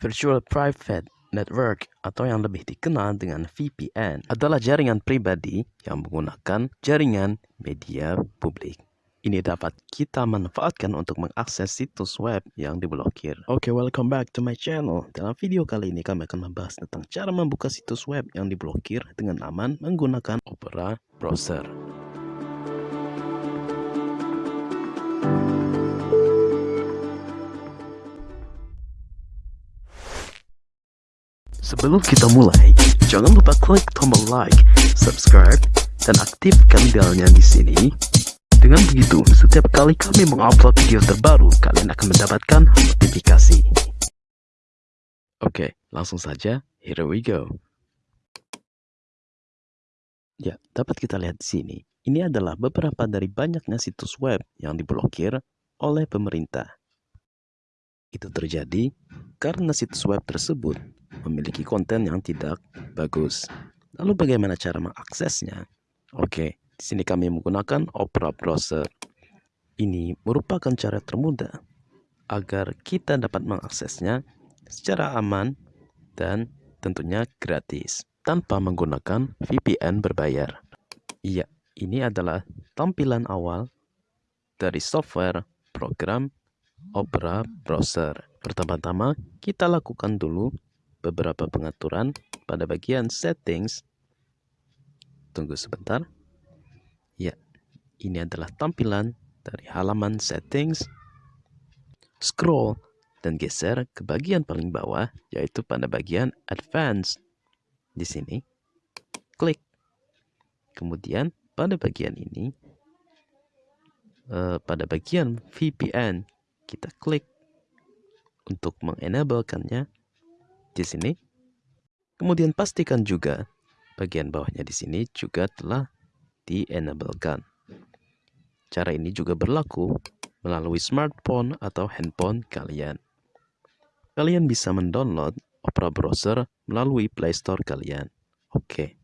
Virtual Private Network atau yang lebih dikenal dengan VPN adalah jaringan pribadi yang menggunakan jaringan media publik. Ini dapat kita manfaatkan untuk mengakses situs web yang diblokir. Oke, okay, welcome back to my channel. Dalam video kali ini kami akan membahas tentang cara membuka situs web yang diblokir dengan aman menggunakan Opera Browser. Sebelum kita mulai, jangan lupa klik tombol like, subscribe, dan aktifkan belnya di sini dengan begitu, setiap kali kami mengupload video terbaru, kalian akan mendapatkan notifikasi. Oke, langsung saja. Here we go. Ya, dapat kita lihat di sini. Ini adalah beberapa dari banyaknya situs web yang diblokir oleh pemerintah. Itu terjadi karena situs web tersebut memiliki konten yang tidak bagus. Lalu bagaimana cara mengaksesnya? Oke, di sini kami menggunakan Opera Browser. Ini merupakan cara termudah agar kita dapat mengaksesnya secara aman dan tentunya gratis tanpa menggunakan VPN berbayar. Iya, ini adalah tampilan awal dari software program Opera Browser. Pertama-tama, kita lakukan dulu beberapa pengaturan pada bagian settings. Tunggu sebentar. Ya, ini adalah tampilan dari halaman settings. Scroll dan geser ke bagian paling bawah, yaitu pada bagian advanced. Di sini, klik. Kemudian pada bagian ini, uh, pada bagian VPN, kita klik untuk mengenablekannya di sini. Kemudian pastikan juga bagian bawahnya di sini juga telah di-enablekan. Cara ini juga berlaku melalui smartphone atau handphone kalian. Kalian bisa mendownload Opera Browser melalui Play Store kalian. Oke.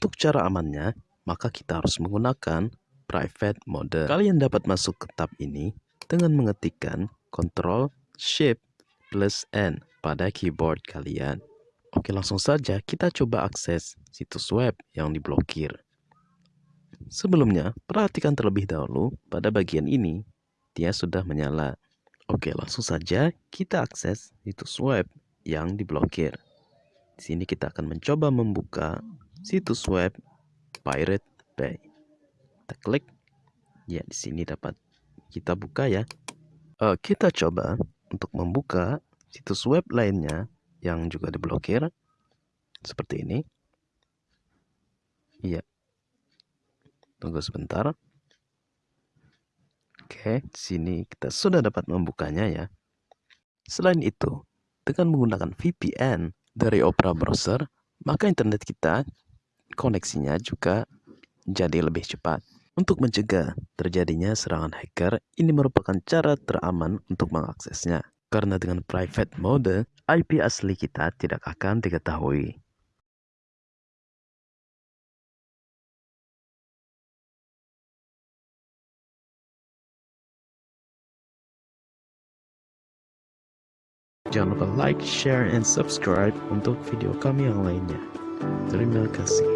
Untuk cara amannya, maka kita harus menggunakan private mode. Kalian dapat masuk ke tab ini dengan mengetikkan Ctrl Shift plus N pada keyboard kalian. Oke, langsung saja kita coba akses situs web yang diblokir. Sebelumnya, perhatikan terlebih dahulu pada bagian ini, dia sudah menyala. Oke, langsung saja kita akses situs web yang diblokir. Di sini kita akan mencoba membuka situs web Pirate Bay. Kita klik. Ya, di sini dapat kita buka ya. Uh, kita coba untuk membuka situs web lainnya yang juga diblokir. Seperti ini. Iya, Tunggu sebentar. Oke, sini kita sudah dapat membukanya ya. Selain itu, dengan menggunakan VPN dari Opera Browser, maka internet kita koneksinya juga jadi lebih cepat. Untuk mencegah terjadinya serangan hacker, ini merupakan cara teraman untuk mengaksesnya. Karena dengan private mode, IP asli kita tidak akan diketahui. Jangan lupa like, share, and subscribe untuk video kami yang lainnya. Terima kasih.